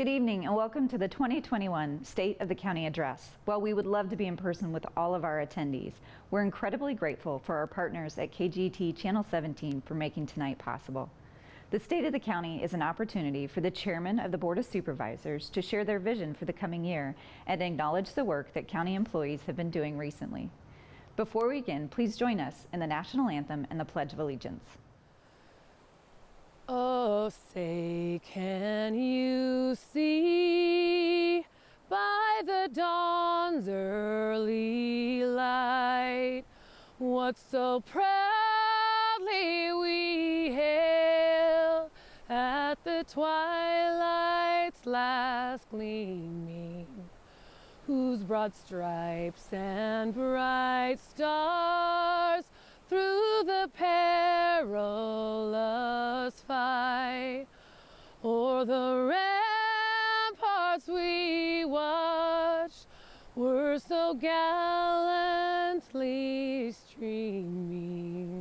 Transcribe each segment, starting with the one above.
Good evening and welcome to the 2021 State of the County Address. While we would love to be in person with all of our attendees, we're incredibly grateful for our partners at KGET Channel 17 for making tonight possible. The State of the County is an opportunity for the Chairman of the Board of Supervisors to share their vision for the coming year and acknowledge the work that county employees have been doing recently. Before we begin, please join us in the National Anthem and the Pledge of Allegiance. Oh, say, can you see by the dawn's early light what so proudly we hail at the twilight's last gleaming, whose broad stripes and bright stars through the perilous fight o'er the ramparts we watched were so gallantly streaming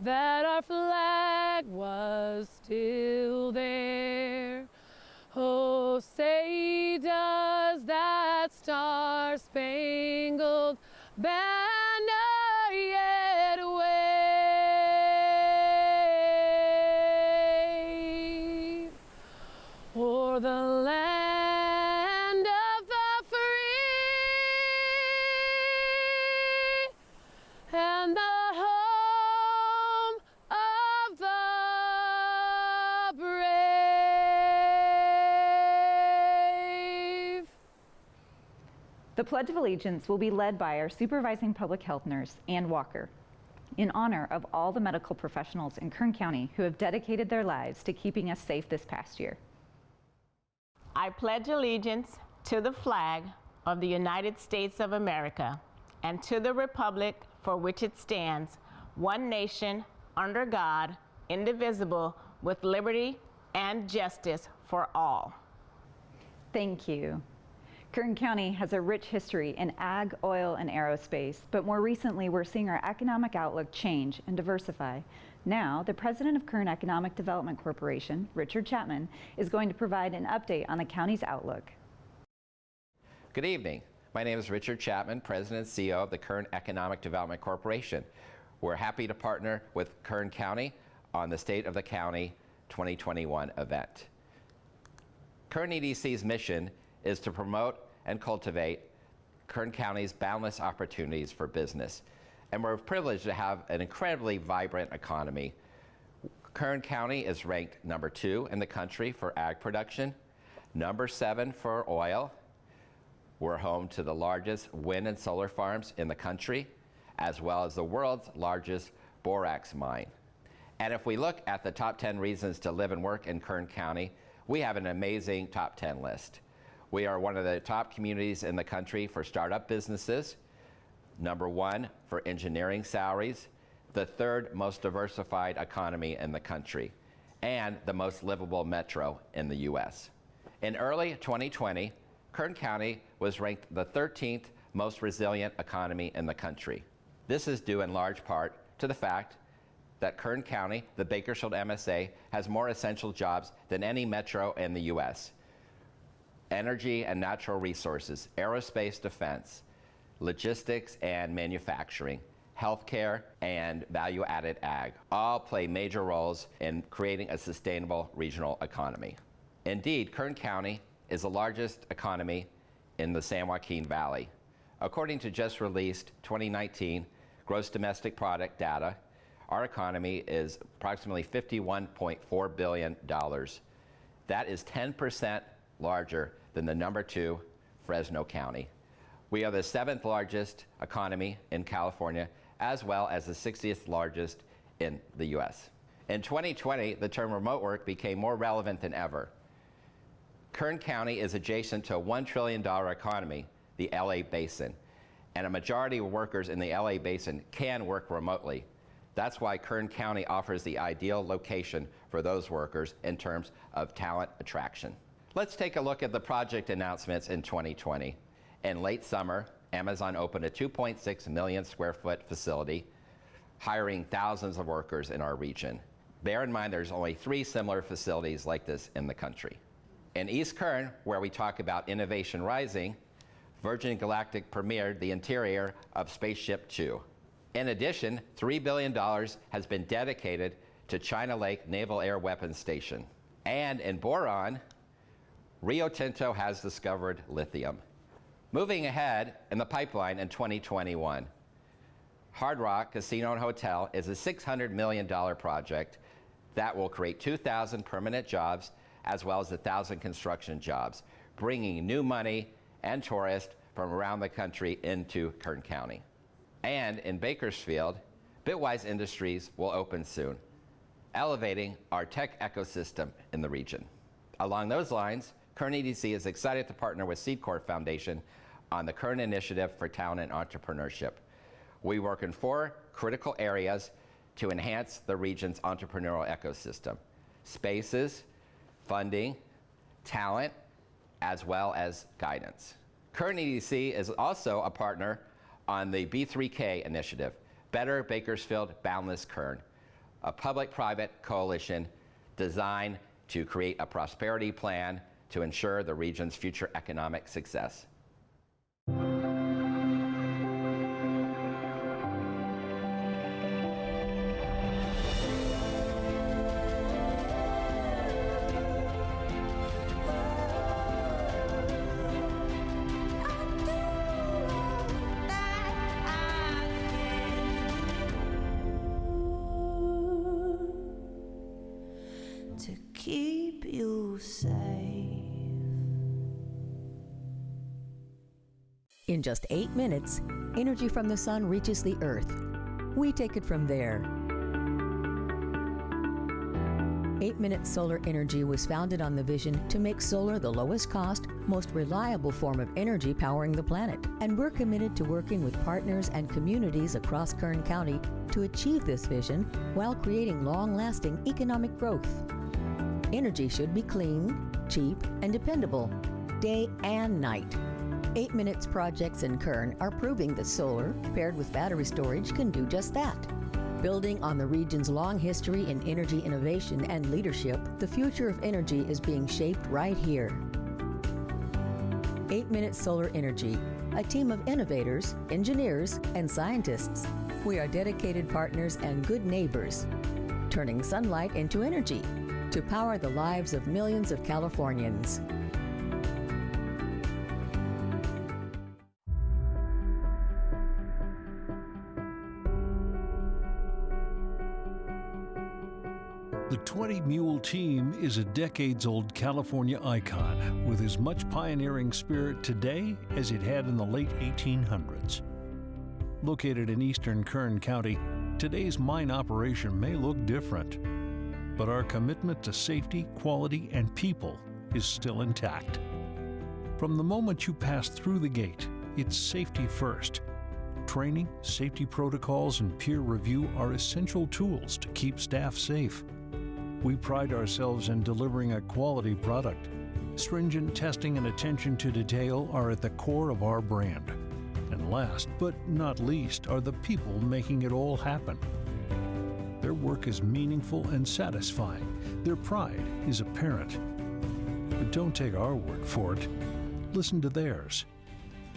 that our flag was still there. Oh, say does that star spangled banner Pledge of Allegiance will be led by our supervising public health nurse, Ann Walker, in honor of all the medical professionals in Kern County who have dedicated their lives to keeping us safe this past year. I pledge allegiance to the flag of the United States of America and to the republic for which it stands, one nation, under God, indivisible, with liberty and justice for all. Thank you. Kern County has a rich history in ag, oil, and aerospace, but more recently we're seeing our economic outlook change and diversify. Now, the president of Kern Economic Development Corporation, Richard Chapman, is going to provide an update on the county's outlook. Good evening. My name is Richard Chapman, President and CEO of the Kern Economic Development Corporation. We're happy to partner with Kern County on the State of the County 2021 event. Kern EDC's mission is to promote and cultivate Kern County's boundless opportunities for business. And we're privileged to have an incredibly vibrant economy. Kern County is ranked number two in the country for ag production, number seven for oil. We're home to the largest wind and solar farms in the country, as well as the world's largest borax mine. And if we look at the top 10 reasons to live and work in Kern County, we have an amazing top 10 list. We are one of the top communities in the country for startup businesses, number one for engineering salaries, the third most diversified economy in the country, and the most livable metro in the U.S. In early 2020, Kern County was ranked the 13th most resilient economy in the country. This is due in large part to the fact that Kern County, the Bakersfield MSA, has more essential jobs than any metro in the U.S. Energy and natural resources, aerospace defense, logistics and manufacturing, healthcare, and value-added ag all play major roles in creating a sustainable regional economy. Indeed, Kern County is the largest economy in the San Joaquin Valley. According to just released 2019 gross domestic product data, our economy is approximately $51.4 billion. That is 10% larger than the number two Fresno County. We are the seventh largest economy in California, as well as the 60th largest in the US. In 2020, the term remote work became more relevant than ever. Kern County is adjacent to a $1 trillion economy, the LA Basin, and a majority of workers in the LA Basin can work remotely. That's why Kern County offers the ideal location for those workers in terms of talent attraction. Let's take a look at the project announcements in 2020. In late summer, Amazon opened a 2.6 million square foot facility, hiring thousands of workers in our region. Bear in mind there's only three similar facilities like this in the country. In East Kern, where we talk about innovation rising, Virgin Galactic premiered the interior of Spaceship Two. In addition, $3 billion has been dedicated to China Lake Naval Air Weapons Station. And in Boron, Rio Tinto has discovered lithium. Moving ahead in the pipeline in 2021, Hard Rock Casino and Hotel is a $600 million project that will create 2,000 permanent jobs as well as 1,000 construction jobs, bringing new money and tourists from around the country into Kern County. And in Bakersfield, Bitwise Industries will open soon, elevating our tech ecosystem in the region. Along those lines, Kern EDC is excited to partner with Seed Corps Foundation on the Kern Initiative for Talent and Entrepreneurship. We work in four critical areas to enhance the region's entrepreneurial ecosystem. Spaces, funding, talent, as well as guidance. Kern EDC is also a partner on the B3K initiative, Better Bakersfield Boundless Kern, a public-private coalition designed to create a prosperity plan to ensure the region's future economic success. In just eight minutes, energy from the sun reaches the earth. We take it from there. 8 Minute Solar Energy was founded on the vision to make solar the lowest cost, most reliable form of energy powering the planet. And we're committed to working with partners and communities across Kern County to achieve this vision while creating long lasting economic growth. Energy should be clean, cheap, and dependable, day and night. 8 Minutes projects in Kern are proving that solar, paired with battery storage, can do just that. Building on the region's long history in energy innovation and leadership, the future of energy is being shaped right here. 8 Minute Solar Energy, a team of innovators, engineers, and scientists. We are dedicated partners and good neighbors, turning sunlight into energy to power the lives of millions of Californians. 20 Mule Team is a decades old California icon with as much pioneering spirit today as it had in the late 1800s. Located in eastern Kern County, today's mine operation may look different, but our commitment to safety, quality, and people is still intact. From the moment you pass through the gate, it's safety first. Training, safety protocols, and peer review are essential tools to keep staff safe. We pride ourselves in delivering a quality product. Stringent testing and attention to detail are at the core of our brand. And last but not least are the people making it all happen. Their work is meaningful and satisfying. Their pride is apparent. But don't take our word for it. Listen to theirs.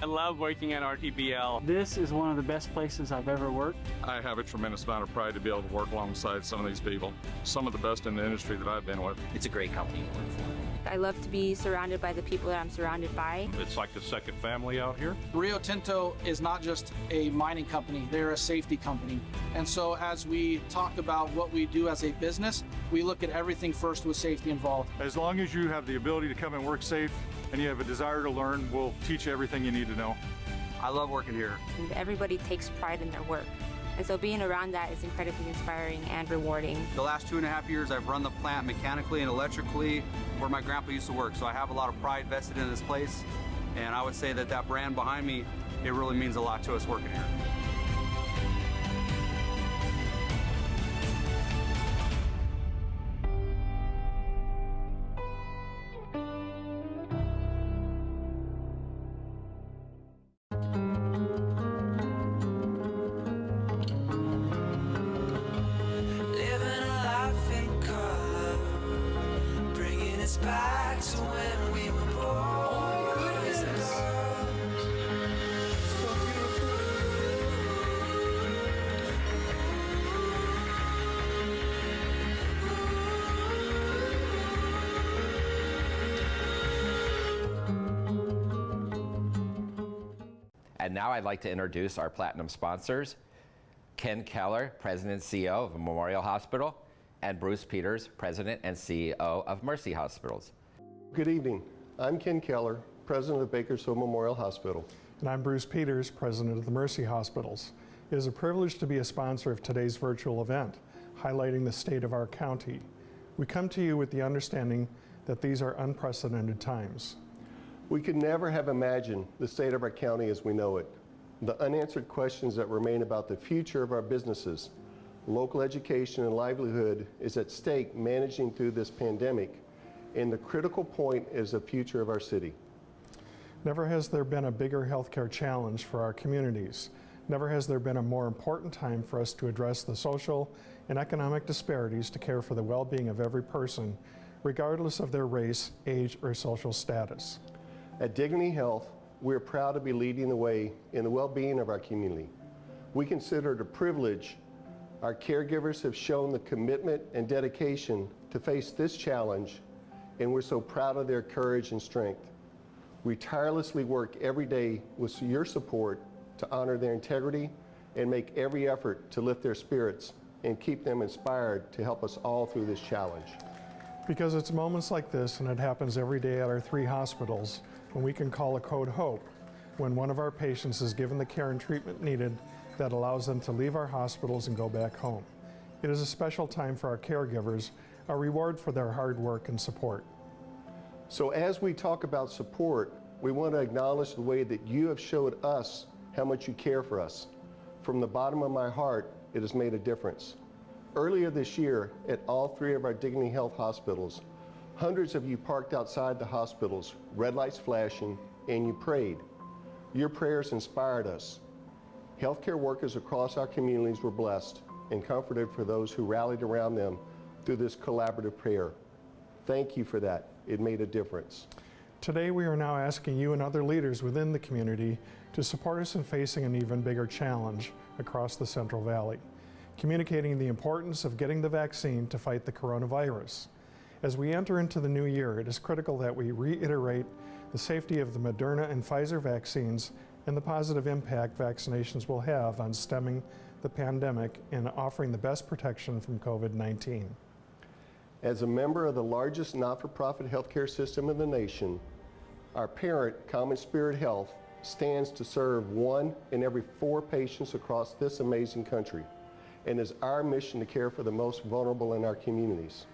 I love working at RTBL. This is one of the best places I've ever worked. I have a tremendous amount of pride to be able to work alongside some of these people, some of the best in the industry that I've been with. It's a great company to work for. I love to be surrounded by the people that I'm surrounded by. It's like a second family out here. Rio Tinto is not just a mining company, they're a safety company. And so as we talk about what we do as a business, we look at everything first with safety involved. As long as you have the ability to come and work safe and you have a desire to learn, we'll teach you everything you need to know. I love working here. And everybody takes pride in their work. And so being around that is incredibly inspiring and rewarding. The last two and a half years, I've run the plant mechanically and electrically where my grandpa used to work. So I have a lot of pride vested in this place. And I would say that that brand behind me, it really means a lot to us working here. Now I'd like to introduce our platinum sponsors Ken Keller, President and CEO of Memorial Hospital, and Bruce Peters, President and CEO of Mercy Hospitals. Good evening. I'm Ken Keller, President of Bakersfield Memorial Hospital. And I'm Bruce Peters, President of the Mercy Hospitals. It is a privilege to be a sponsor of today's virtual event, highlighting the state of our county. We come to you with the understanding that these are unprecedented times. We could never have imagined the state of our county as we know it. The unanswered questions that remain about the future of our businesses, local education and livelihood is at stake managing through this pandemic, and the critical point is the future of our city. Never has there been a bigger healthcare challenge for our communities. Never has there been a more important time for us to address the social and economic disparities to care for the well-being of every person, regardless of their race, age, or social status. At Dignity Health, we're proud to be leading the way in the well-being of our community. We consider it a privilege our caregivers have shown the commitment and dedication to face this challenge, and we're so proud of their courage and strength. We tirelessly work every day with your support to honor their integrity and make every effort to lift their spirits and keep them inspired to help us all through this challenge. Because it's moments like this, and it happens every day at our three hospitals, when we can call a code HOPE, when one of our patients is given the care and treatment needed that allows them to leave our hospitals and go back home. It is a special time for our caregivers, a reward for their hard work and support. So as we talk about support, we want to acknowledge the way that you have showed us how much you care for us. From the bottom of my heart, it has made a difference. Earlier this year, at all three of our Dignity Health hospitals, hundreds of you parked outside the hospitals, red lights flashing, and you prayed. Your prayers inspired us. Healthcare workers across our communities were blessed and comforted for those who rallied around them through this collaborative prayer. Thank you for that. It made a difference. Today, we are now asking you and other leaders within the community to support us in facing an even bigger challenge across the Central Valley, communicating the importance of getting the vaccine to fight the coronavirus. As we enter into the new year, it is critical that we reiterate the safety of the Moderna and Pfizer vaccines and the positive impact vaccinations will have on stemming the pandemic and offering the best protection from COVID-19. As a member of the largest not-for-profit healthcare system in the nation, our parent, Common Spirit Health, stands to serve one in every four patients across this amazing country and is our mission to care for the most vulnerable in our communities.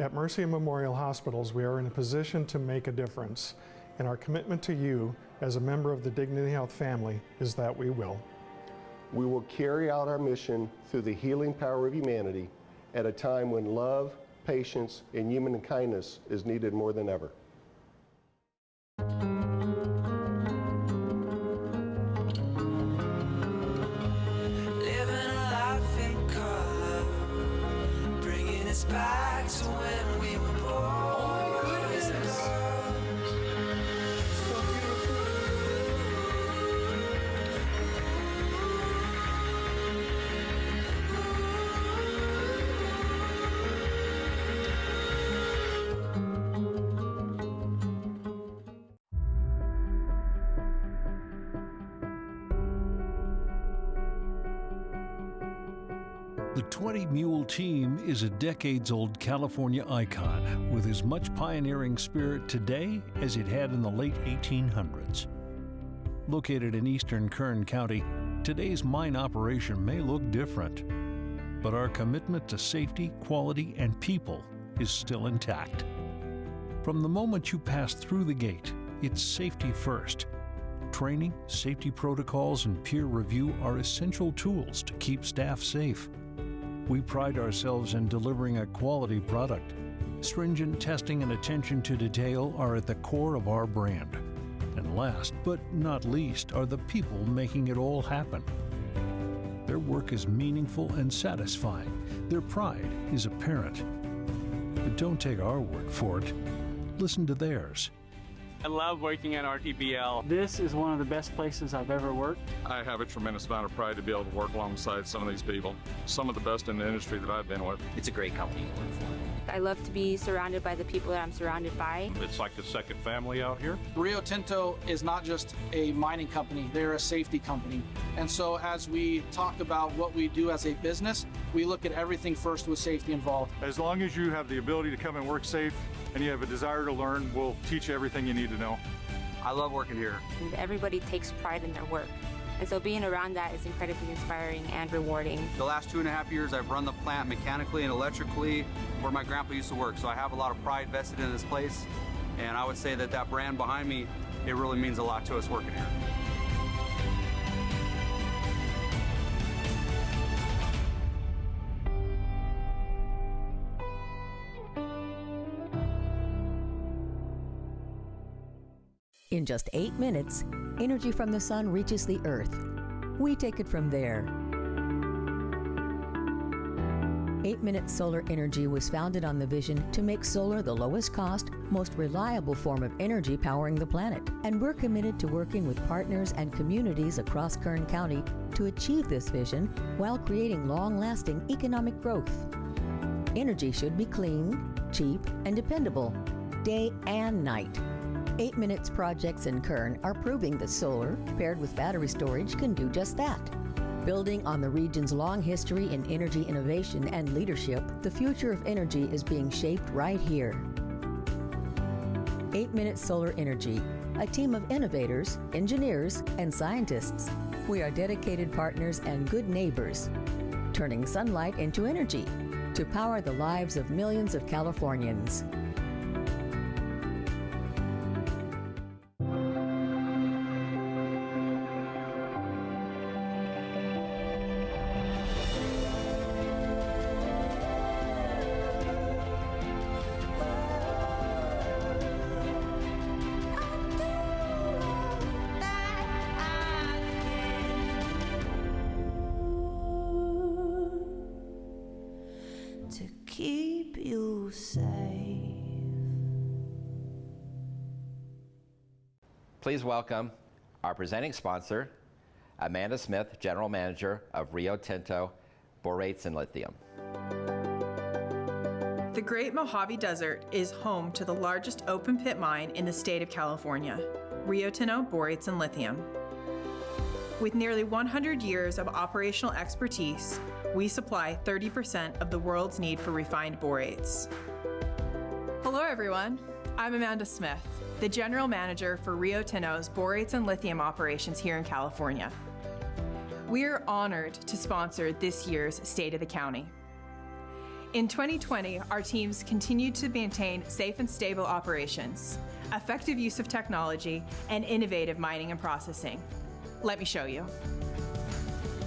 At Mercy Memorial Hospitals, we are in a position to make a difference, and our commitment to you as a member of the Dignity Health family is that we will. We will carry out our mission through the healing power of humanity at a time when love, patience, and human kindness is needed more than ever. Is a decades old California icon with as much pioneering spirit today as it had in the late 1800s. Located in eastern Kern County, today's mine operation may look different, but our commitment to safety, quality, and people is still intact. From the moment you pass through the gate, it's safety first. Training, safety protocols, and peer review are essential tools to keep staff safe. We pride ourselves in delivering a quality product. Stringent testing and attention to detail are at the core of our brand. And last but not least are the people making it all happen. Their work is meaningful and satisfying. Their pride is apparent. But don't take our word for it. Listen to theirs. I love working at RTBL. This is one of the best places I've ever worked. I have a tremendous amount of pride to be able to work alongside some of these people, some of the best in the industry that I've been with. It's a great company to work for. I love to be surrounded by the people that I'm surrounded by. It's like a second family out here. Rio Tinto is not just a mining company, they're a safety company. And so as we talk about what we do as a business, we look at everything first with safety involved. As long as you have the ability to come and work safe and you have a desire to learn, we'll teach you everything you need to know. I love working here. And everybody takes pride in their work. And so being around that is incredibly inspiring and rewarding. The last two and a half years, I've run the plant mechanically and electrically where my grandpa used to work. So I have a lot of pride vested in this place. And I would say that that brand behind me, it really means a lot to us working here. In just eight minutes, energy from the sun reaches the earth. We take it from there. 8 Minute Solar Energy was founded on the vision to make solar the lowest cost, most reliable form of energy powering the planet. And we're committed to working with partners and communities across Kern County to achieve this vision while creating long lasting economic growth. Energy should be clean, cheap, and dependable, day and night. 8 Minutes projects in Kern are proving that solar, paired with battery storage, can do just that. Building on the region's long history in energy innovation and leadership, the future of energy is being shaped right here. 8 Minute Solar Energy, a team of innovators, engineers, and scientists. We are dedicated partners and good neighbors, turning sunlight into energy to power the lives of millions of Californians. Please welcome our presenting sponsor, Amanda Smith, General Manager of Rio Tinto Borates and Lithium. The Great Mojave Desert is home to the largest open pit mine in the state of California, Rio Tinto Borates and Lithium. With nearly 100 years of operational expertise, we supply 30% of the world's need for refined borates. Hello, everyone. I'm Amanda Smith, the General Manager for Rio Tinto's borates and lithium operations here in California. We are honored to sponsor this year's State of the County. In 2020, our teams continued to maintain safe and stable operations, effective use of technology, and innovative mining and processing. Let me show you.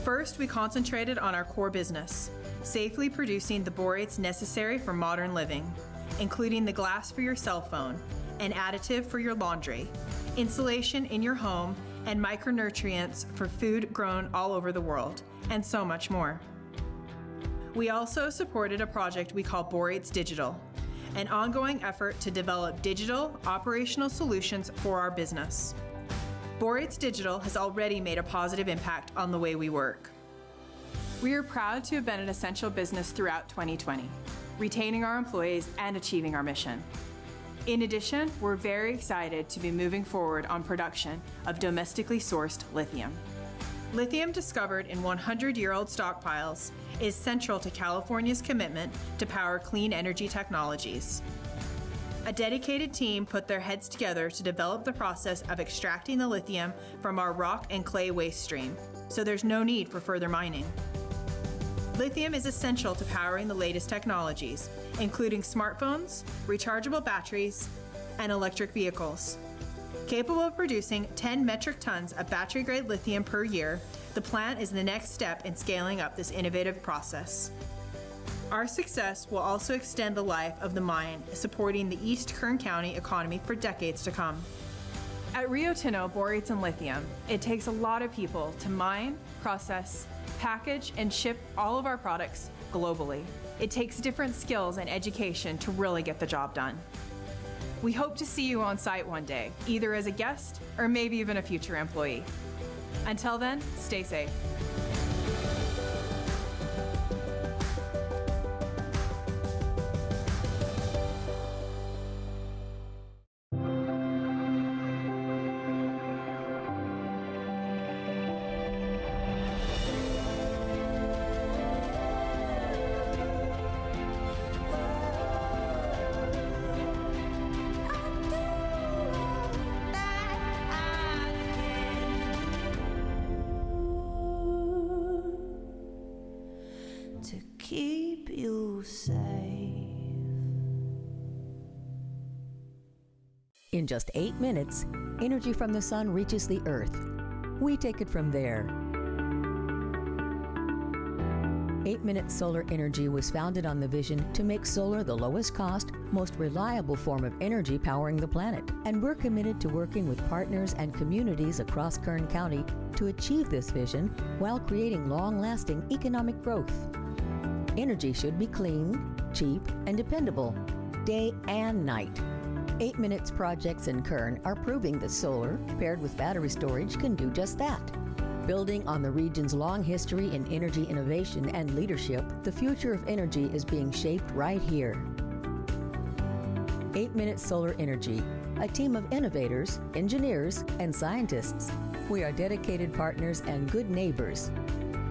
First, we concentrated on our core business, safely producing the borates necessary for modern living, including the glass for your cell phone, an additive for your laundry, insulation in your home, and micronutrients for food grown all over the world, and so much more. We also supported a project we call Borates Digital, an ongoing effort to develop digital operational solutions for our business. Borates Digital has already made a positive impact on the way we work. We are proud to have been an essential business throughout 2020, retaining our employees and achieving our mission. In addition, we're very excited to be moving forward on production of domestically sourced lithium. Lithium discovered in 100 year old stockpiles is central to California's commitment to power clean energy technologies. A dedicated team put their heads together to develop the process of extracting the lithium from our rock and clay waste stream, so there's no need for further mining. Lithium is essential to powering the latest technologies, including smartphones, rechargeable batteries, and electric vehicles. Capable of producing 10 metric tons of battery grade lithium per year, the plant is the next step in scaling up this innovative process. Our success will also extend the life of the mine, supporting the East Kern County economy for decades to come. At Rio Tinto Borates and Lithium, it takes a lot of people to mine, process, package, and ship all of our products globally. It takes different skills and education to really get the job done. We hope to see you on site one day, either as a guest or maybe even a future employee. Until then, stay safe. In just eight minutes, energy from the sun reaches the earth. We take it from there. 8 Minute Solar Energy was founded on the vision to make solar the lowest cost, most reliable form of energy powering the planet. And we're committed to working with partners and communities across Kern County to achieve this vision while creating long lasting economic growth. Energy should be clean, cheap, and dependable, day and night. 8 Minutes projects in Kern are proving that solar, paired with battery storage, can do just that. Building on the region's long history in energy innovation and leadership, the future of energy is being shaped right here. 8 Minute Solar Energy, a team of innovators, engineers, and scientists. We are dedicated partners and good neighbors,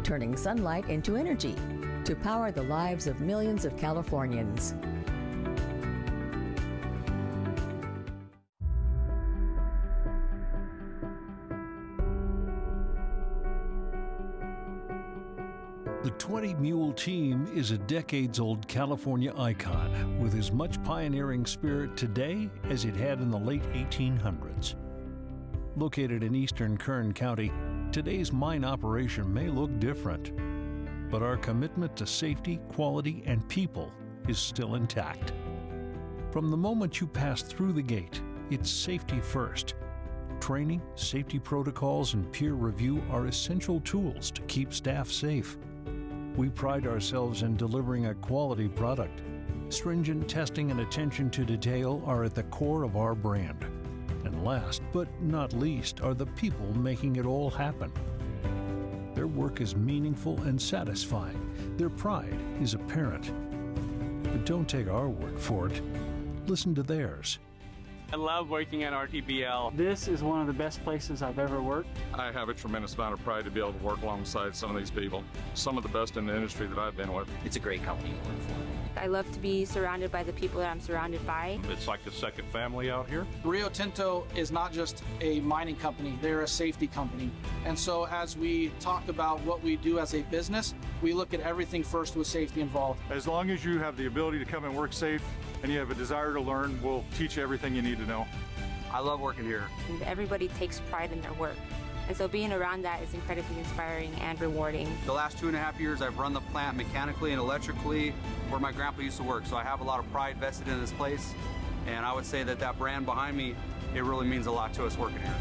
turning sunlight into energy to power the lives of millions of Californians. The 20 Mule Team is a decades old California icon with as much pioneering spirit today as it had in the late 1800s. Located in eastern Kern County, today's mine operation may look different, but our commitment to safety, quality, and people is still intact. From the moment you pass through the gate, it's safety first. Training, safety protocols, and peer review are essential tools to keep staff safe. We pride ourselves in delivering a quality product. Stringent testing and attention to detail are at the core of our brand. And last but not least are the people making it all happen. Their work is meaningful and satisfying. Their pride is apparent. But don't take our word for it. Listen to theirs. I love working at RTBL. This is one of the best places I've ever worked. I have a tremendous amount of pride to be able to work alongside some of these people, some of the best in the industry that I've been with. It's a great company to work for. I love to be surrounded by the people that I'm surrounded by. It's like a second family out here. Rio Tinto is not just a mining company, they're a safety company. And so as we talk about what we do as a business, we look at everything first with safety involved. As long as you have the ability to come and work safe and you have a desire to learn, we'll teach you everything you need to know. I love working here. And everybody takes pride in their work. And so being around that is incredibly inspiring and rewarding. The last two and a half years, I've run the plant mechanically and electrically where my grandpa used to work. So I have a lot of pride vested in this place. And I would say that that brand behind me, it really means a lot to us working here.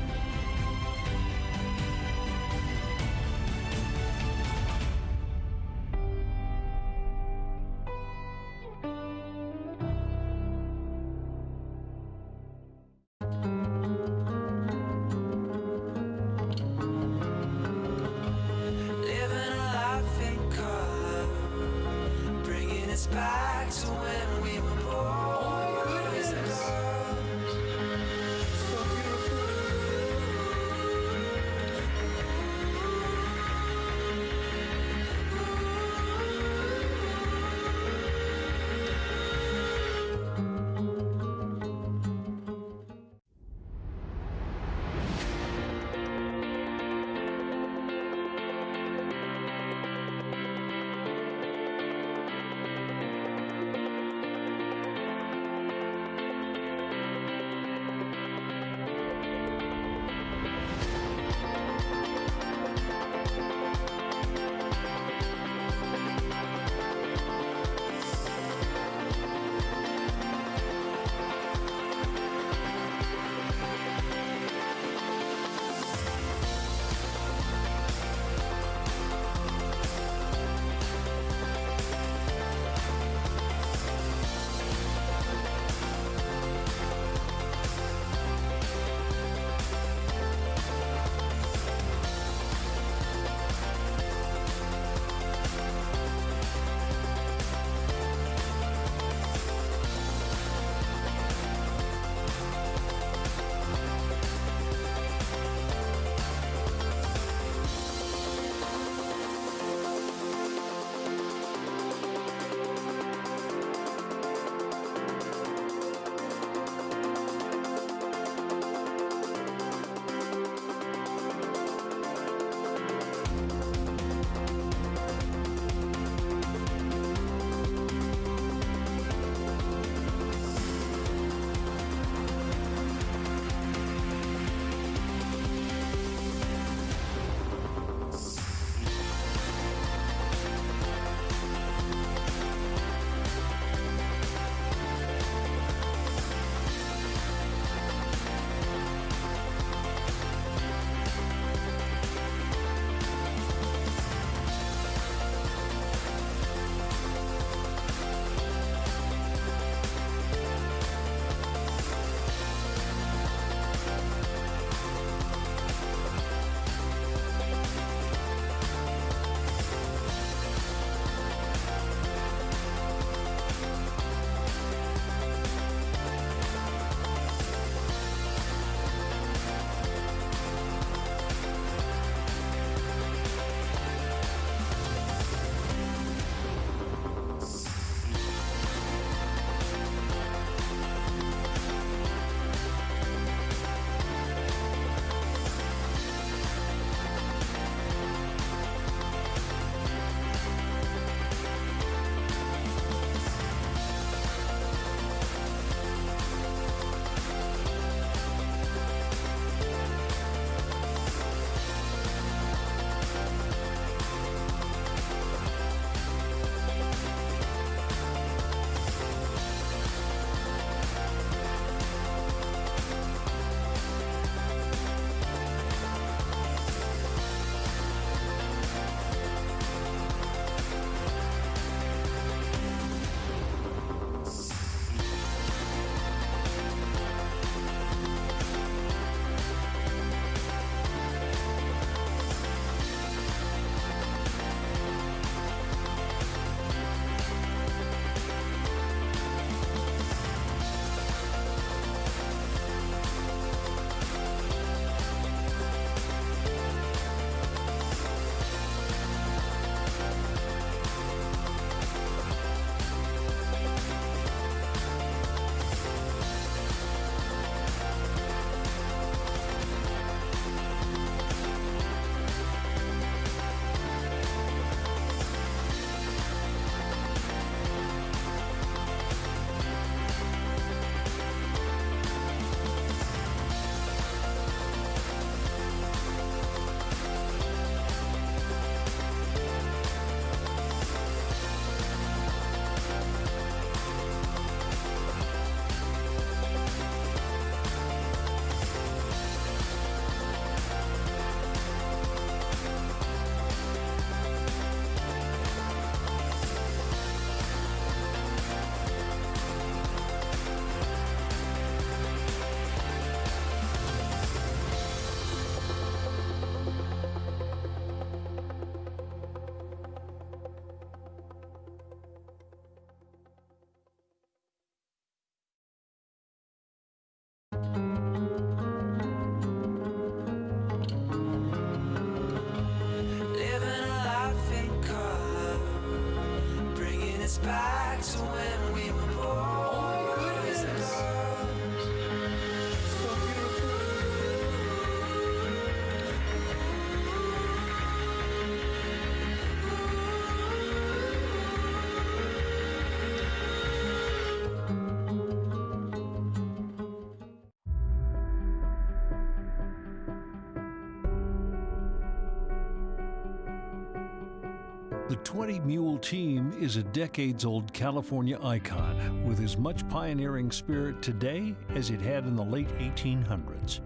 20 Mule Team is a decades old California icon with as much pioneering spirit today as it had in the late 1800s.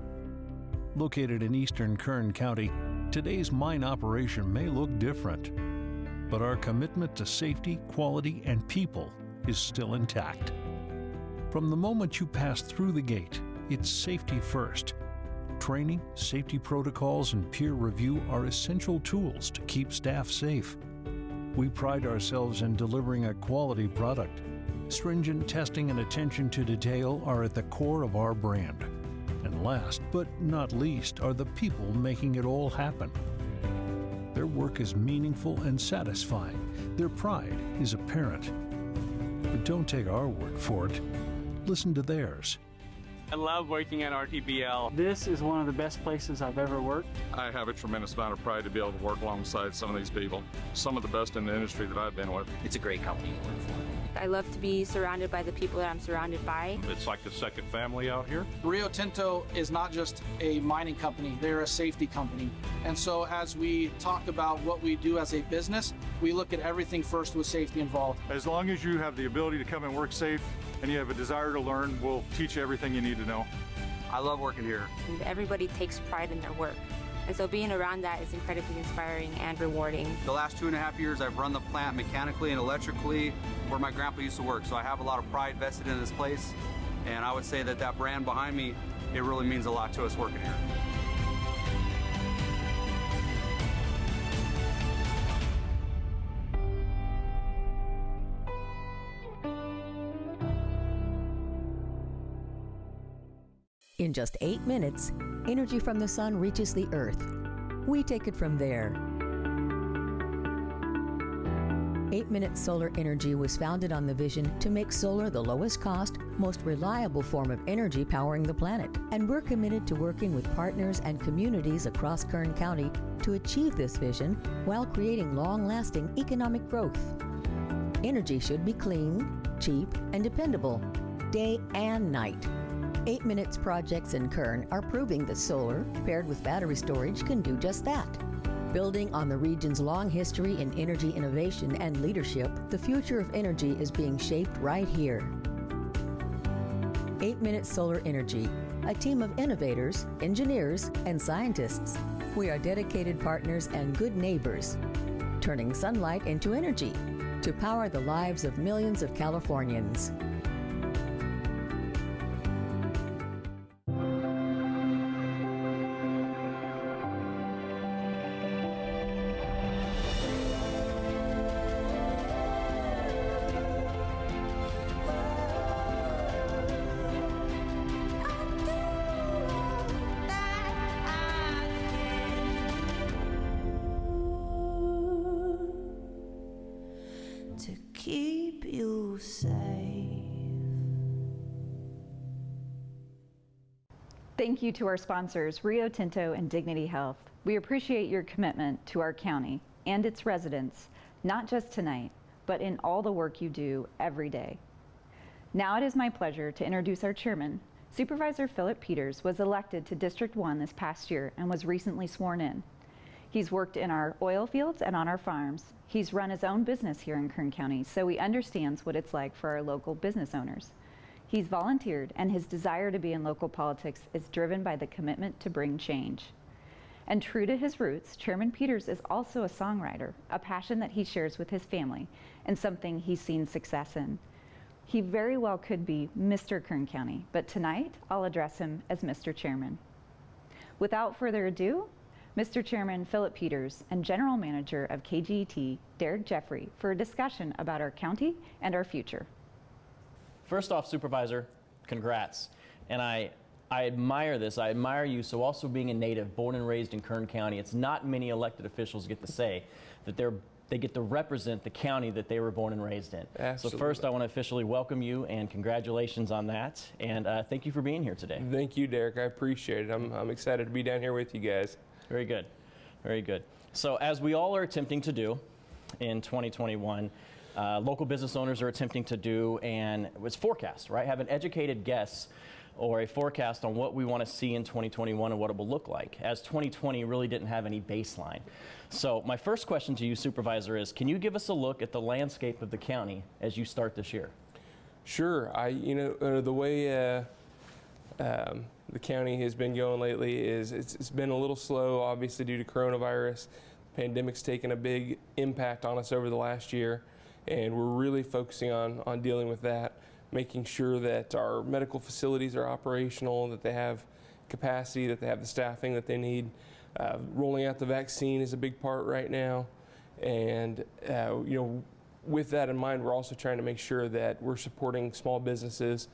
Located in eastern Kern County, today's mine operation may look different, but our commitment to safety, quality, and people is still intact. From the moment you pass through the gate, it's safety first. Training, safety protocols, and peer review are essential tools to keep staff safe. We pride ourselves in delivering a quality product. Stringent testing and attention to detail are at the core of our brand. And last but not least are the people making it all happen. Their work is meaningful and satisfying. Their pride is apparent. But don't take our word for it. Listen to theirs. I love working at RTBL. This is one of the best places I've ever worked. I have a tremendous amount of pride to be able to work alongside some of these people, some of the best in the industry that I've been with. It's a great company to work for. I love to be surrounded by the people that I'm surrounded by. It's like a second family out here. Rio Tinto is not just a mining company, they're a safety company. And so as we talk about what we do as a business, we look at everything first with safety involved. As long as you have the ability to come and work safe and you have a desire to learn, we'll teach you everything you need to know. I love working here. Everybody takes pride in their work. And so being around that is incredibly inspiring and rewarding. The last two and a half years, I've run the plant mechanically and electrically where my grandpa used to work. So I have a lot of pride vested in this place. And I would say that that brand behind me, it really means a lot to us working here. In just eight minutes, energy from the sun reaches the earth. We take it from there. 8 Minute Solar Energy was founded on the vision to make solar the lowest cost, most reliable form of energy powering the planet. And we're committed to working with partners and communities across Kern County to achieve this vision while creating long lasting economic growth. Energy should be clean, cheap, and dependable, day and night. 8 Minutes projects in Kern are proving that solar, paired with battery storage, can do just that. Building on the region's long history in energy innovation and leadership, the future of energy is being shaped right here. 8 Minute Solar Energy, a team of innovators, engineers, and scientists. We are dedicated partners and good neighbors, turning sunlight into energy to power the lives of millions of Californians. You to our sponsors, Rio Tinto and Dignity Health. We appreciate your commitment to our county and its residents, not just tonight, but in all the work you do every day. Now it is my pleasure to introduce our chairman. Supervisor Philip Peters was elected to District 1 this past year and was recently sworn in. He's worked in our oil fields and on our farms. He's run his own business here in Kern County, so he understands what it's like for our local business owners. He's volunteered, and his desire to be in local politics is driven by the commitment to bring change. And true to his roots, Chairman Peters is also a songwriter, a passion that he shares with his family, and something he's seen success in. He very well could be Mr. Kern County, but tonight I'll address him as Mr. Chairman. Without further ado, Mr. Chairman Philip Peters and General Manager of KGET, Derek Jeffrey, for a discussion about our county and our future. First off, Supervisor, congrats. And I, I admire this. I admire you. So also being a native, born and raised in Kern County, it's not many elected officials get to say that they're they get to represent the county that they were born and raised in. Absolutely. So first, I want to officially welcome you and congratulations on that. And uh, thank you for being here today. Thank you, Derek. I appreciate it. I'm, I'm excited to be down here with you guys. Very good. Very good. So as we all are attempting to do in 2021, uh, local business owners are attempting to do, and it's forecast, right? Have an educated guess or a forecast on what we want to see in 2021 and what it will look like, as 2020 really didn't have any baseline. So my first question to you, Supervisor, is can you give us a look at the landscape of the county as you start this year? Sure. I, you know, uh, the way uh, um, the county has been going lately is it's, it's been a little slow, obviously due to coronavirus. Pandemic's taken a big impact on us over the last year, and we're really focusing on on dealing with that, making sure that our medical facilities are operational, that they have capacity, that they have the staffing that they need. Uh, rolling out the vaccine is a big part right now, and uh, you know with that in mind, we're also trying to make sure that we're supporting small businesses,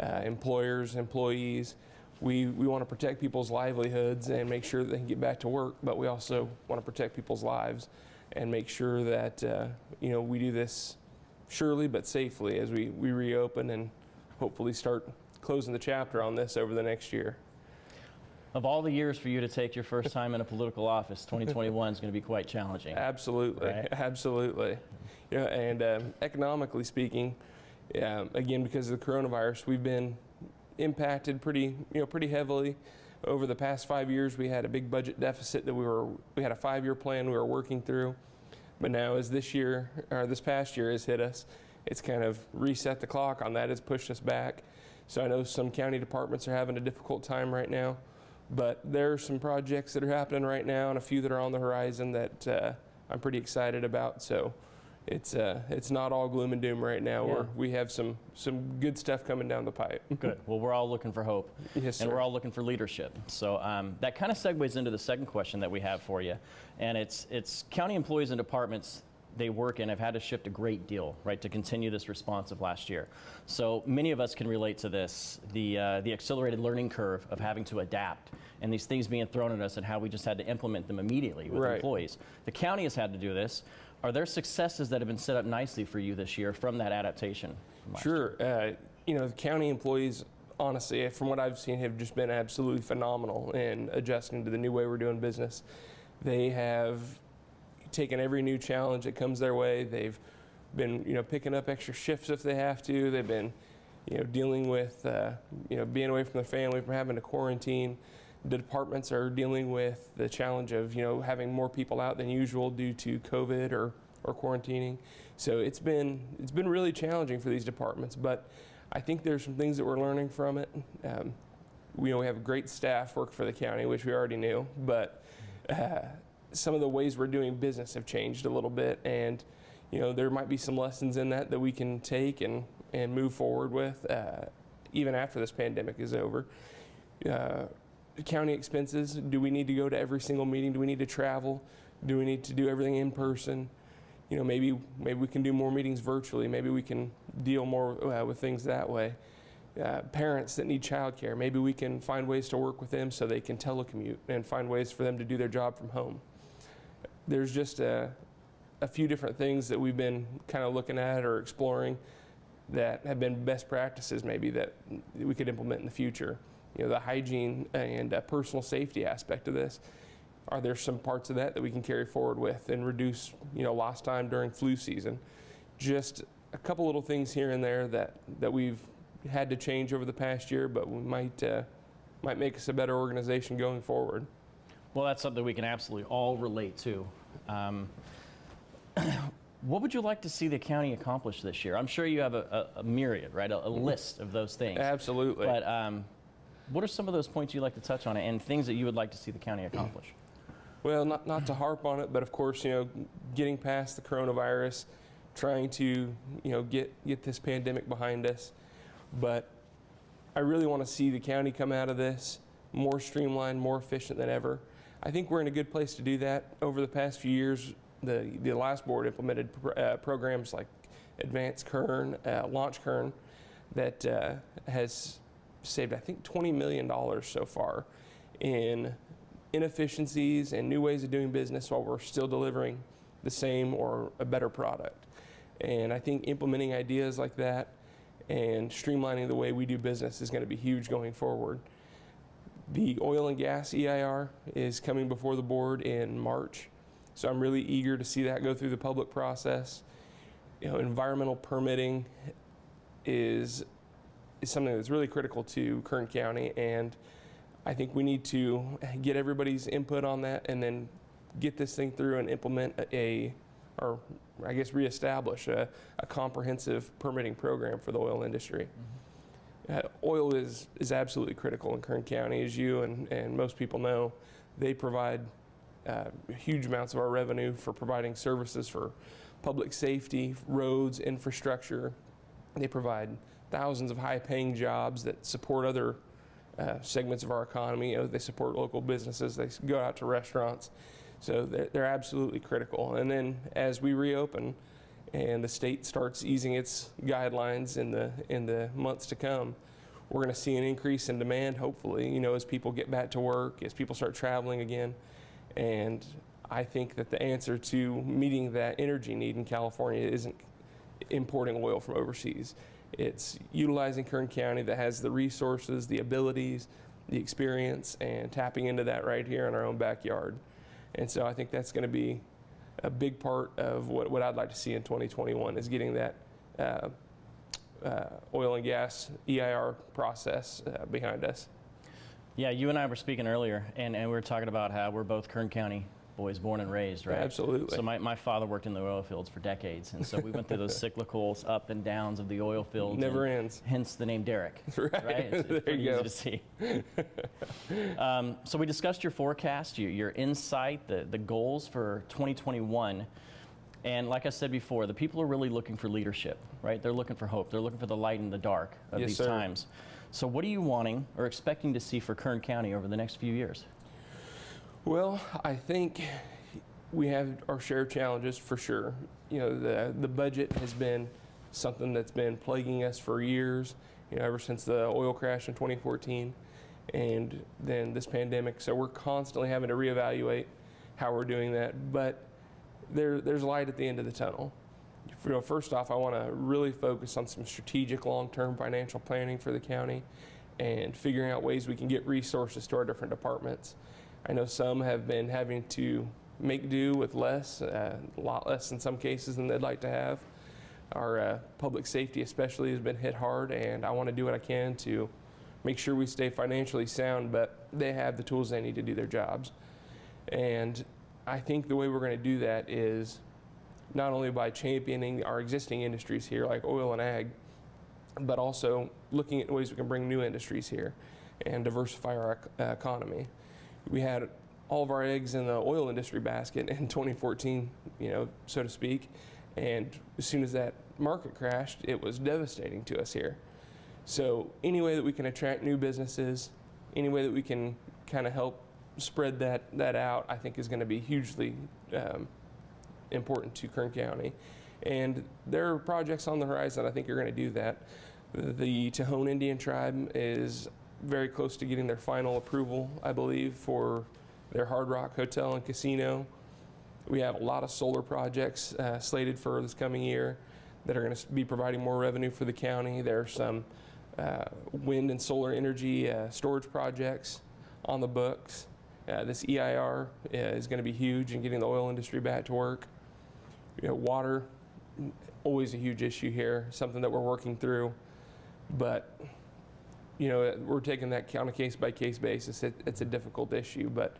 uh, employers, employees. We, we want to protect people's livelihoods and make sure they can get back to work, but we also want to protect people's lives and make sure that uh, you know we do this surely but safely as we, we reopen and hopefully start closing the chapter on this over the next year. Of all the years for you to take your first time in a political office, 2021 is going to be quite challenging. Absolutely, Right. absolutely. You know, and um, economically speaking, yeah, again because of the coronavirus, we've been impacted pretty, you know, pretty heavily. Over the past five years, we had a big budget deficit that we were, we had a five-year plan we were working through. But now, as this year or this past year has hit us, it's kind of reset the clock on that. It's pushed us back. So I know some county departments are having a difficult time right now, but there are some projects that are happening right now and a few that are on the horizon that uh, I'm pretty excited about. So it's uh, it's not all gloom and doom right now. Yeah. We're, have some some good stuff coming down the pipe. Good. Well, we're all looking for hope. Yes, And sir. we're all looking for leadership. So um, that kind of segues into the second question that we have for you. And it's, it's county employees and departments they work in have had to shift a great deal, right, to continue this response of last year. So many of us can relate to this, the, uh, the accelerated learning curve of having to adapt and these things being thrown at us and how we just had to implement them immediately with Right. employees. The county has had to do this. Are there successes that have been set up nicely for you this year from that adaptation? from Sure. Uh, you know, the county employees, honestly, from what I've seen, have just been absolutely phenomenal in adjusting to the new way we're doing business. They have taken every new challenge that comes their way. They've been, you know, picking up extra shifts if they have to. They've been, you know, dealing with, uh, you know, being away from their family, from having to quarantine. The departments are dealing with the challenge of, you know, having more people out than usual due to COVID or, or quarantining. So it's been, it's been really challenging for these departments, but I think there's some things that we're learning from it. Um, we know we have great staff work for the county, which we already knew, but uh, some of the ways we're doing business have changed a little bit, and you know there might be some lessons in that that we can take and and move forward with uh, even after this pandemic is over. Uh, county expenses. Do we need to go to every single meeting? Do we need to travel? Do we need to do everything in person? You know, maybe maybe we can do more meetings virtually. Maybe we can deal more uh, with things that way. Uh, parents that need childcare, maybe we can find ways to work with them so they can telecommute and find ways for them to do their job from home. There's just a, a few different things that we've been kind of looking at or exploring that have been best practices maybe that we could implement in the future. You know, the hygiene and uh, personal safety aspect of this. Are there some parts of that that we can carry forward with and reduce, you know, lost time during flu season? Just a couple little things here and there that, that we've had to change over the past year, but we might, uh, might make us a better organization going forward. Well, that's something we can absolutely all relate to. Um, what would you like to see the county accomplish this year? I'm sure you have a, a, a myriad, right? A, a list of those things. Absolutely. But um, what are some of those points you'd like to touch on and things that you would like to see the county accomplish? Well, not, not to harp on it, but of course, you know, getting past the coronavirus, trying to, you know, get, get this pandemic behind us. But I really want to see the county come out of this more streamlined, more efficient than ever. I think we're in a good place to do that. Over the past few years, the, the last board implemented pr- uh, programs like Advanced Kern, uh, Launch Kern, that uh, has saved, I think, $20 million so far in inefficiencies and new ways of doing business while we're still delivering the same or a better product. And I think implementing ideas like that and streamlining the way we do business is going to be huge going forward. The oil and gas EIR is coming before the board in March, so I'm really eager to see that go through the public process. You know, environmental permitting is is something that's really critical to Kern County, and I think we need to get everybody's input on that, and then get this thing through and implement a, a or I guess reestablish a, a comprehensive permitting program for the oil industry. Uh, oil is, is absolutely critical in Kern County, as you and, and most people know. They provide uh, huge amounts of our revenue for providing services for public safety, roads, infrastructure. They provide thousands of high paying jobs that support other uh, segments of our economy. You know, they support local businesses, they go out to restaurants. So they're, they're absolutely critical. And then as we reopen and the state starts easing its guidelines in the, in the months to come, we're going to see an increase in demand, hopefully, you know, as people get back to work, as people start traveling again. And I think that the answer to meeting that energy need in California isn't importing oil from overseas. It's utilizing Kern County that has the resources, the abilities, the experience, and tapping into that right here in our own backyard. And so I think that's going to be a big part of what, what I'd like to see in 2021 is getting that uh, uh, oil and gas EIR process uh, behind us. Yeah, you and I were speaking earlier, and, and we were talking about how we're both Kern County boys, born and raised, right? Absolutely. So my, my father worked in the oil fields for decades, and so we went through those cyclicals, up and downs of the oil fields. Never ends. Hence the name Derek. Right. It's, it's There pretty you easy go. to see. um, so we discussed your forecast, your, your insight, the, the goals for 2021. And like I said before, the people are really looking for leadership, right? They're looking for hope. They're looking for the light in the dark of Yes, these sir. times. So what are you wanting or expecting to see for Kern County over the next few years? Well, I think we have our share of challenges for sure. You know, the the budget has been something that's been plaguing us for years. You know, ever since the oil crash in 2014, and then this pandemic. So we're constantly having to reevaluate how we're doing that. But there there's light at the end of the tunnel. You know, first off, I want to really focus on some strategic long-term financial planning for the county and figuring out ways we can get resources to our different departments. I know some have been having to make do with less, uh, a lot less in some cases than they'd like to have. Our uh, public safety, especially, has been hit hard, and I want to do what I can to make sure we stay financially sound, but they have the tools they need to do their jobs. And I think the way we're going to do that is not only by championing our existing industries here, like oil and ag, but also looking at ways we can bring new industries here and diversify our uh, economy. We had all of our eggs in the oil industry basket in 2014, you know, so to speak, and as soon as that market crashed, it was devastating to us here. So any way that we can attract new businesses, any way that we can kind of help spread that that out, I think is going to be hugely um, important to Kern County. And there are projects on the horizon I think are going to do that. The Tejon Indian tribe is very close to getting their final approval, I believe, for their Hard Rock Hotel and Casino. We have a lot of solar projects uh, slated for this coming year that are going to be providing more revenue for the county. There are some uh, wind and solar energy uh, storage projects on the books. Uh, this EIR uh, is going to be huge in getting the oil industry back to work. You know, water, always a huge issue here, something that we're working through. But, you know, we're taking that on a case by case basis. It, it's a difficult issue, but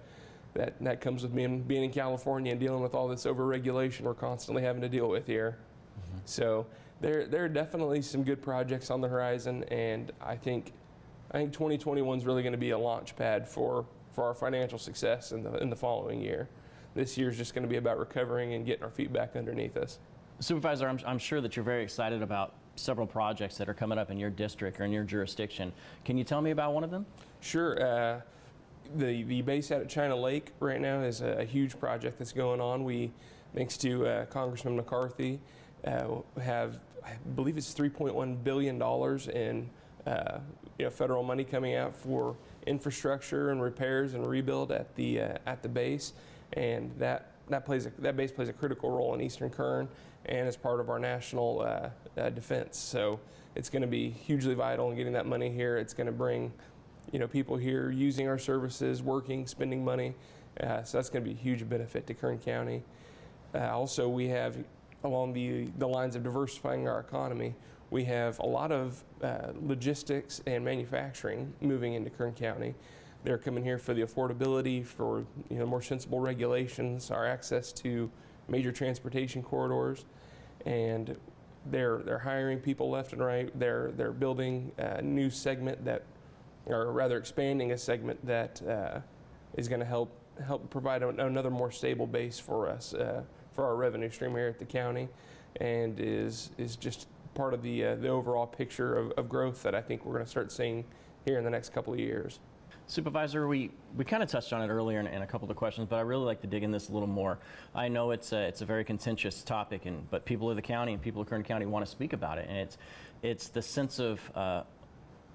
that, that comes with being, being in California and dealing with all this overregulation we're constantly having to deal with here. Mm-hmm. So there, there are definitely some good projects on the horizon, and I think, I think 2021 is really going to be a launch pad for, for our financial success in the, in the following year. This year is just going to be about recovering and getting our feet back underneath us. Supervisor, I'm, I'm sure that you're very excited about several projects that are coming up in your district or in your jurisdiction. Can you tell me about one of them? Sure. Uh, the the base out at China Lake right now is a, a huge project that's going on. We, thanks to uh, Congressman McCarthy, uh, have I believe it's 3.1 billion dollars in uh, you know federal money coming out for infrastructure and repairs and rebuild at the uh, at the base, and that that plays a, that base plays a critical role in Eastern Kern and as part of our national uh, uh, defense. So it's going to be hugely vital in getting that money here. It's going to bring you know, people here using our services, working, spending money. Uh, so that's going to be a huge benefit to Kern County. Uh, also, we have along the, the lines of diversifying our economy, We have a lot of uh, logistics and manufacturing moving into Kern County. They're coming here for the affordability, for you know more sensible regulations, our access to major transportation corridors, and they're they're hiring people left and right. They're they're building a new segment that, or rather expanding a segment that uh, is going to help help provide a, another more stable base for us uh, for our revenue stream here at the county, and is is just part of the uh, the overall picture of, of growth that I think we're going to start seeing here in the next couple of years. Supervisor, we, we kind of touched on it earlier in, in, a couple of the questions, but I really like to dig in this a little more. I know it's a, it's a very contentious topic, and but people of the county and people of Kern County want to speak about it, and it's it's the sense of uh,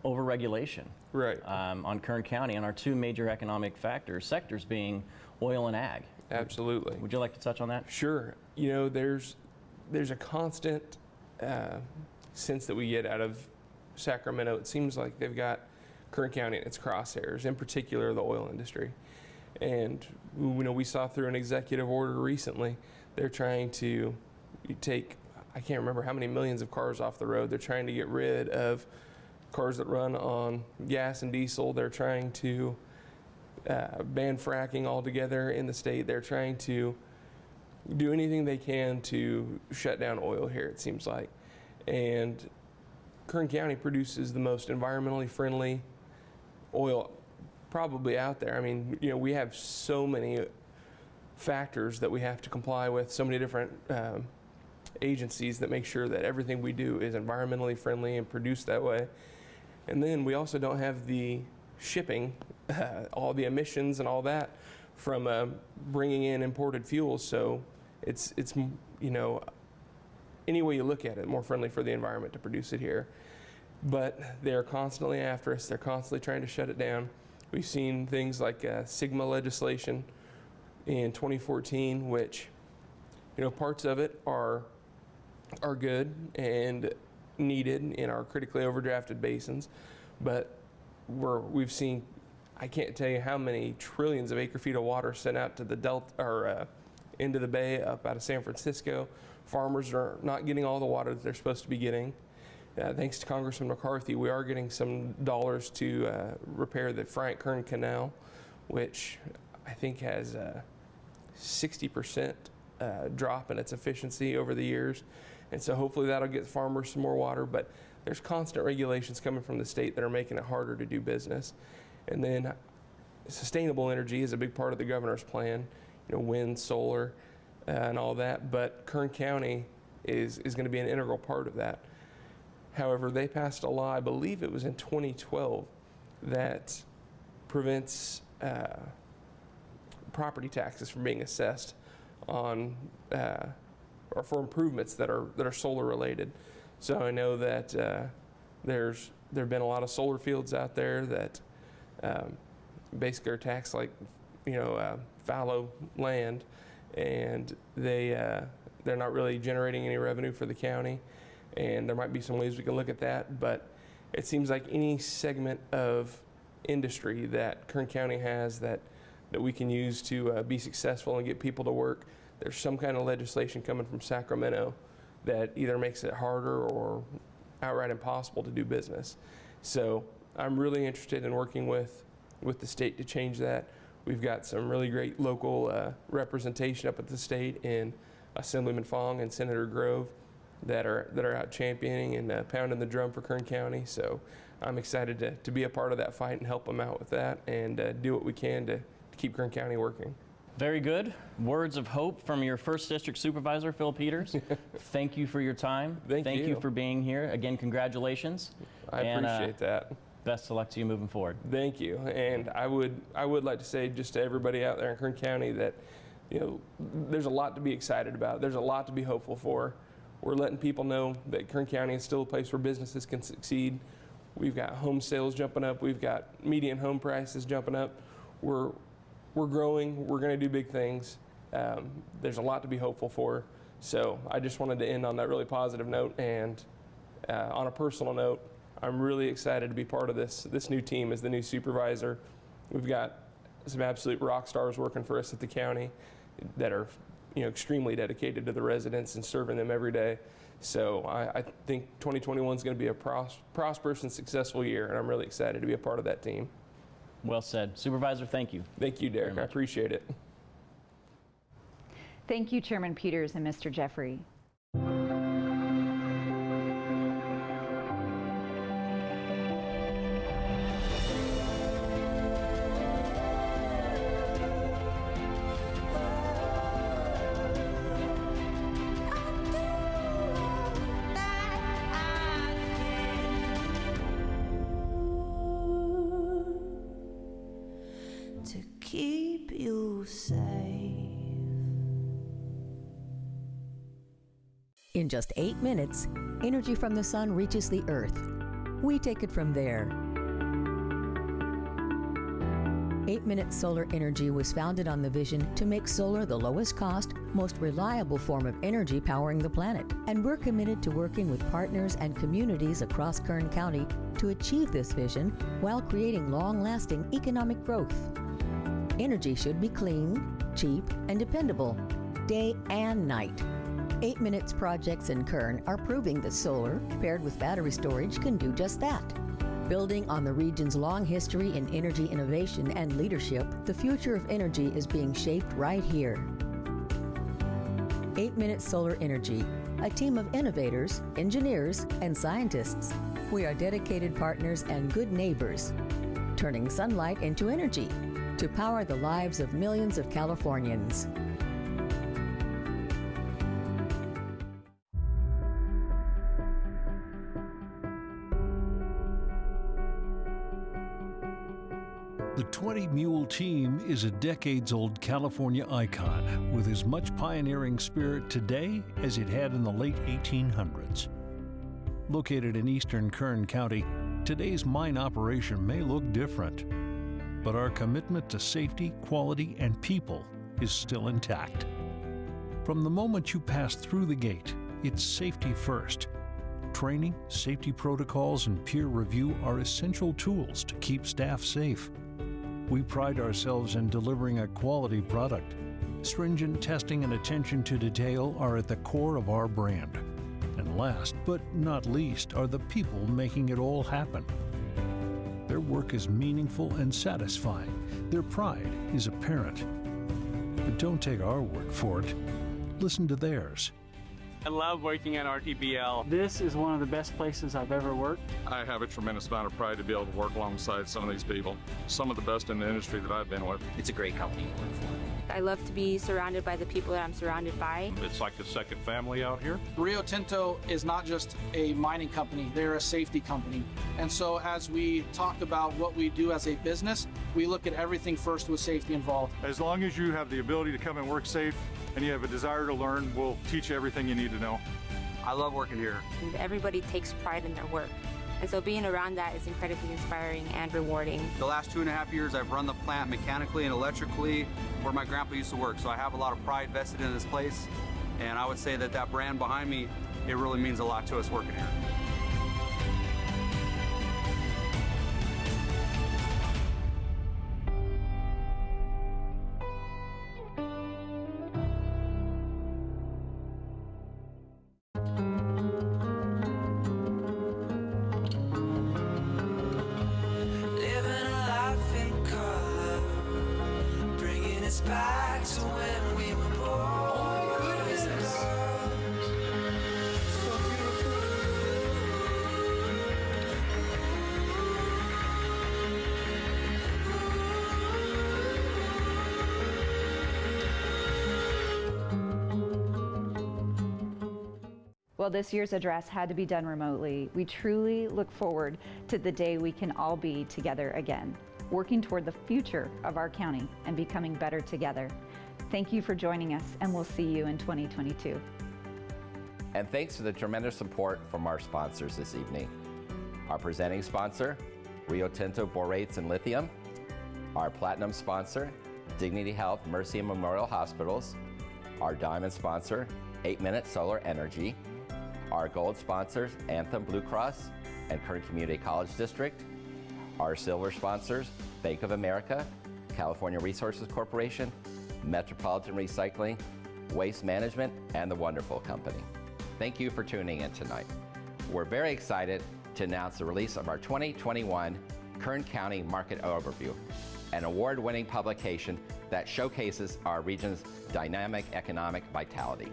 overregulation right. um, on Kern County and our two major economic factors sectors being oil and ag. Absolutely. Would you like to touch on that? Sure. You know, there's there's a constant uh, sense that we get out of Sacramento. It seems like they've got Kern County in its crosshairs, in particular the oil industry. And you know, we saw through an executive order recently, they're trying to take I can't remember how many millions of cars off the road. They're trying to get rid of cars that run on gas and diesel. They're trying to uh, ban fracking altogether in the state. They're trying to do anything they can to shut down oil here, it seems like. And Kern County produces the most environmentally friendly oil probably out there. I mean, you know, we have so many factors that we have to comply with, so many different um, agencies that make sure that everything we do is environmentally friendly and produced that way. And then we also don't have the shipping, uh, all the emissions and all that from uh, bringing in imported fuels. So it's it's you know any way you look at it, more friendly for the environment to produce it here. But they're constantly after us. They're constantly trying to shut it down. We've seen things like uh, SGMA legislation in 2014, which you know parts of it are are good and needed in our critically overdrafted basins, but we're, we've seen, I can't tell you how many trillions of acre feet of water sent out to the delta or uh, into the bay up out of San Francisco. Farmers are not getting all the water that they're supposed to be getting. Uh, thanks to Congressman McCarthy, we are getting some dollars to uh, repair the Friant-Kern Canal, which I think has a 60% uh, drop in its efficiency over the years. And so hopefully that'll get farmers some more water. But there's constant regulations coming from the state that are making it harder to do business. And then sustainable energy is a big part of the governor's plan, you know, wind, solar, uh, and all that. But Kern County is, is going to be an integral part of that. However, they passed a law, I believe it was in 2012, that prevents uh, property taxes from being assessed on uh, or for improvements that are that are solar related. So I know that uh, there's there have been a lot of solar fields out there that um, basically are taxed like you know uh, fallow land, and they uh, they're not really generating any revenue for the county. And there might be some ways we can look at that, but it seems like any segment of industry that Kern County has that that we can use to uh, be successful and get people to work there's some kind of legislation coming from Sacramento that either makes it harder or outright impossible to do business. So I'm really interested in working with, with the state to change that. We've got some really great local uh, representation up at the state in Assemblyman Fong and Senator Grove that are that are out championing and uh, pounding the drum for Kern County. So I'm excited to, to be a part of that fight and help them out with that and uh, do what we can to, to keep Kern County working. Very good. Words of hope from your first district supervisor, Phil Peters. Thank you for your time. Thank, Thank you. you. for being here. Again, congratulations. I and, appreciate uh, that. Best of luck to you moving forward. Thank you. And I would I would like to say just to everybody out there in Kern County that you know there's a lot to be excited about. There's a lot to be hopeful for. We're letting people know that Kern County is still a place where businesses can succeed. We've got home sales jumping up. We've got median home prices jumping up. We're we're growing. We're going to do big things. Um, there's a lot to be hopeful for. So I just wanted to end on that really positive note. And uh, on a personal note, I'm really excited to be part of this this new team as the new supervisor. We've got some absolute rock stars working for us at the county that are you know extremely dedicated to the residents and serving them every day. So I, I think 2021 is going to be a pros- prosperous and successful year, and I'm really excited to be a part of that team. Well said. Supervisor, thank you. Thank you, Derek. I appreciate it. Thank you, Chairman Peters and Mr. Jeffrey. In just eight minutes, energy from the sun reaches the earth. We take it from there. 8 Minute Solar Energy was founded on the vision to make solar the lowest cost, most reliable form of energy powering the planet. And we're committed to working with partners and communities across Kern County to achieve this vision while creating long lasting economic growth. Energy should be clean, cheap, and dependable, day and night. 8 Minutes projects in Kern are proving that solar, paired with battery storage, can do just that. Building on the region's long history in energy innovation and leadership, the future of energy is being shaped right here. 8 Minutes Solar Energy, a team of innovators, engineers, and scientists. We are dedicated partners and good neighbors, turning sunlight into energy to power the lives of millions of Californians. Mule Team is a decades old California icon with as much pioneering spirit today as it had in the late 1800s. Located in eastern Kern County, today's mine operation may look different, but our commitment to safety, quality, and people is still intact. From the moment you pass through the gate, it's safety first. Training, safety protocols, and peer review are essential tools to keep staff safe. We pride ourselves in delivering a quality product. Stringent testing and attention to detail are at the core of our brand. And last but not least are the people making it all happen. Their work is meaningful and satisfying. Their pride is apparent. But don't take our word for it. Listen to theirs. I love working at RTBL. This is one of the best places I've ever worked. I have a tremendous amount of pride to be able to work alongside some of these people, some of the best in the industry that I've been with. It's a great company to work for. I love to be surrounded by the people that I'm surrounded by. It's like a second family out here. Rio Tinto is not just a mining company, they're a safety company. And so as we talk about what we do as a business, we look at everything first with safety involved. As long as you have the ability to come and work safe and you have a desire to learn, we'll teach you everything you need to know. I love working here. Everybody takes pride in their work. And so being around that is incredibly inspiring and rewarding. The last two and a half years, I've run the plant mechanically and electrically where my grandpa used to work. So I have a lot of pride vested in this place. And I would say that that brand behind me, it really means a lot to us working here. Well, this year's address had to be done remotely. We truly look forward to the day we can all be together again, working toward the future of our county and becoming better together. Thank you for joining us, and we'll see you in 2022. And thanks for the tremendous support from our sponsors this evening. Our presenting sponsor, Rio Tinto Borates and Lithium. Our platinum sponsor, Dignity Health Mercy and Memorial Hospitals. Our diamond sponsor, 8 Minute Solar Energy. Our gold sponsors, Anthem Blue Cross and Kern Community College District. Our silver sponsors, Bank of America, California Resources Corporation, Metropolitan Recycling, Waste Management, and The Wonderful Company. Thank you for tuning in tonight. We're very excited to announce the release of our 2021 Kern County Market Overview, an award-winning publication that showcases our region's dynamic economic vitality.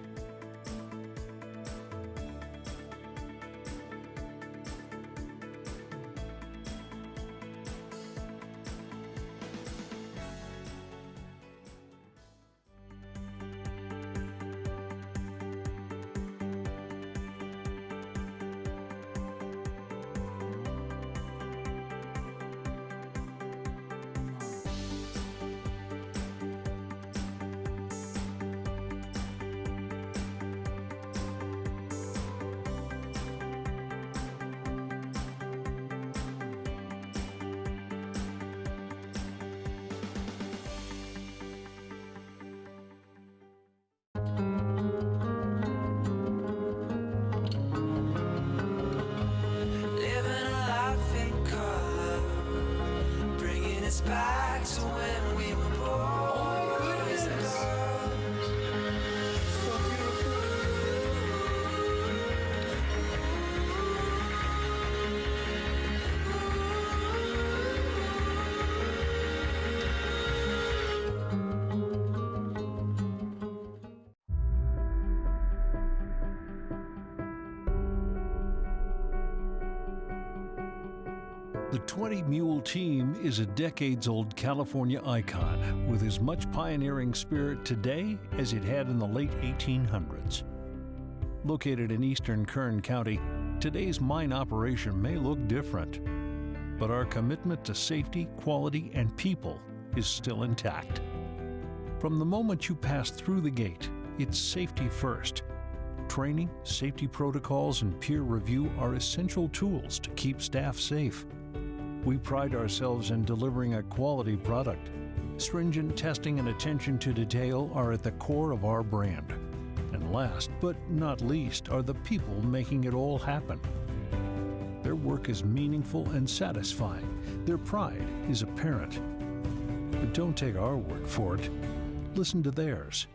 20 Mule Team is a decades old California icon with as much pioneering spirit today as it had in the late 1800s. Located in eastern Kern County, today's mine operation may look different, but our commitment to safety, quality, and people is still intact. From the moment you pass through the gate, it's safety first. Training, safety protocols, and peer review are essential tools to keep staff safe. We pride ourselves in delivering a quality product. Stringent testing and attention to detail are at the core of our brand. And last but not least are the people making it all happen. Their work is meaningful and satisfying. Their pride is apparent. But don't take our word for it. Listen to theirs.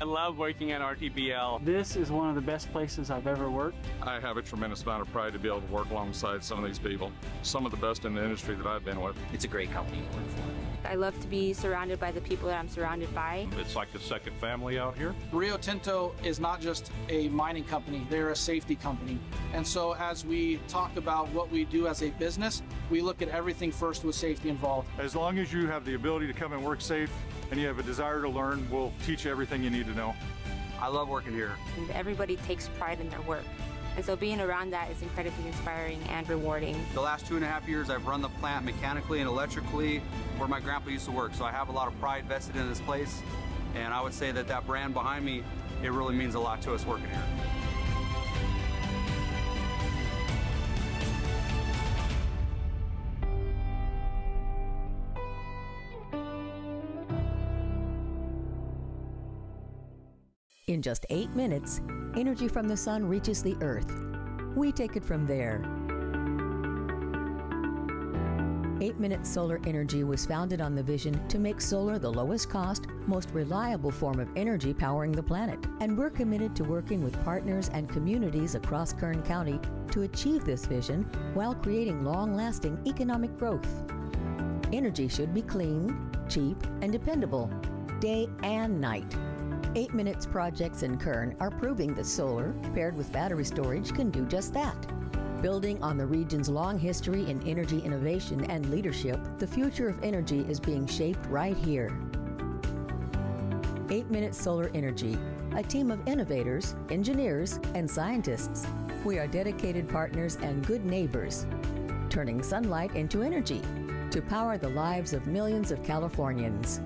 I love working at RTBL. This is one of the best places I've ever worked. I have a tremendous amount of pride to be able to work alongside some of these people, some of the best in the industry that I've been with. It's a great company to work for. I love to be surrounded by the people that I'm surrounded by. It's like a second family out here. Rio Tinto is not just a mining company, they're a safety company. And so as we talk about what we do as a business, we look at everything first with safety involved. As long as you have the ability to come and work safe and you have a desire to learn, we'll teach you everything you need to know. I love working here. And everybody takes pride in their work. And so being around that is incredibly inspiring and rewarding. The last two and a half years, I've run the plant mechanically and electrically where my grandpa used to work. So I have a lot of pride vested in this place. And I would say that that brand behind me, it really means a lot to us working here. In just eight minutes, energy from the sun reaches the earth. We take it from there. 8 Minute Solar Energy was founded on the vision to make solar the lowest cost, most reliable form of energy powering the planet. And we're committed to working with partners and communities across Kern County to achieve this vision while creating long lasting economic growth. Energy should be clean, cheap, and dependable, day and night. 8 Minutes projects in Kern are proving that solar, paired with battery storage, can do just that. Building on the region's long history in energy innovation and leadership, the future of energy is being shaped right here. 8 Minute Solar Energy, a team of innovators, engineers, and scientists. We are dedicated partners and good neighbors, turning sunlight into energy to power the lives of millions of Californians.